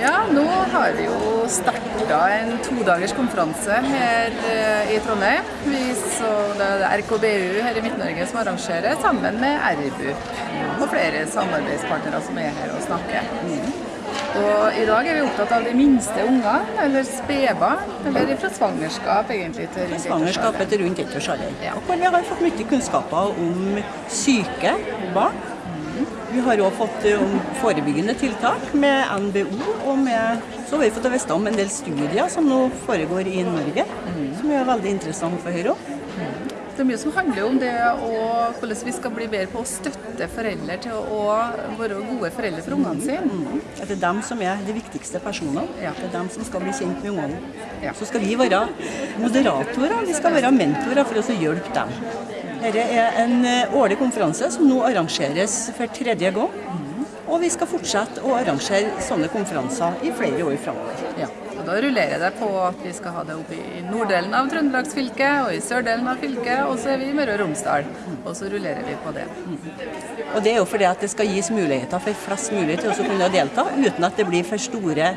Ja, nå har vi jo starta en todagers konferanse her eh, i Trondheim. Vi så det er RKBU her i Midt-Norge som arrangerer, sammen med RBUP og flere samarbeidspartnere som er her og snakker. Og I dag er vi opptatt av de minste ungene, eller spedbarn, eller fra svangerskap egentlig til rundt Svangerskapet til rundt ettårsalderen. Ja. Og hvor vi har fått mye kunnskaper om syke barn. Vi har òg fått eh, forebyggende tiltak med NBO, og med, så har vi fått vite om en del studier som nå foregår i Norge, som er veldig interessant for Høyre. Det er mye som handler om det og hvordan vi skal bli bedre på å støtte foreldre til å være gode foreldre for ungene sine. At det er dem som er de viktigste personene. Ja. Det er dem som skal bli kjent med ungene. Ja. Så skal vi være moderatorer, vi skal være mentorer for å hjelpe dem. Dette er en eh, årlig konferanse som nå arrangeres for tredje gang. Og vi skal fortsette å arrangere sånne konferanser i flere år framover. Ja. Og da rullerer det på at vi skal ha det oppe i norddelen av Trøndelagsfylket og i sørdelen av fylket, og så er vi i Møre og Romsdal. Og så rullerer vi på det. Og det er jo fordi at det skal gis muligheter for flest mulig til å kunne delta, uten at det blir for store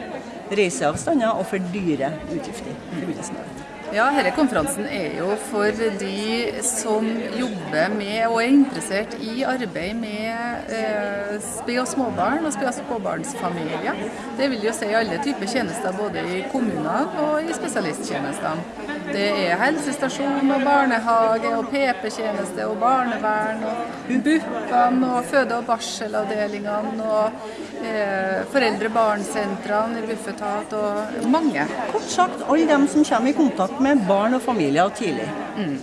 reiseavstander og for dyre utgifter. det. Ja, denne konferansen er jo for de som jobber med og er interessert i arbeid med eh, spe- og småbarn og spe- og småbarnsfamilier. Det vil jo si alle typer tjenester, både i kommunene og i spesialisttjenestene. Det er helsestasjon og barnehage og PP-tjeneste og barnevern og BUP-ene og føde- og barselavdelingene og eh, foreldre-barn-sentrene i Bufetat og mange. Kort sagt alle dem som kommer i kontakt med barn og familier tidlig. Mm.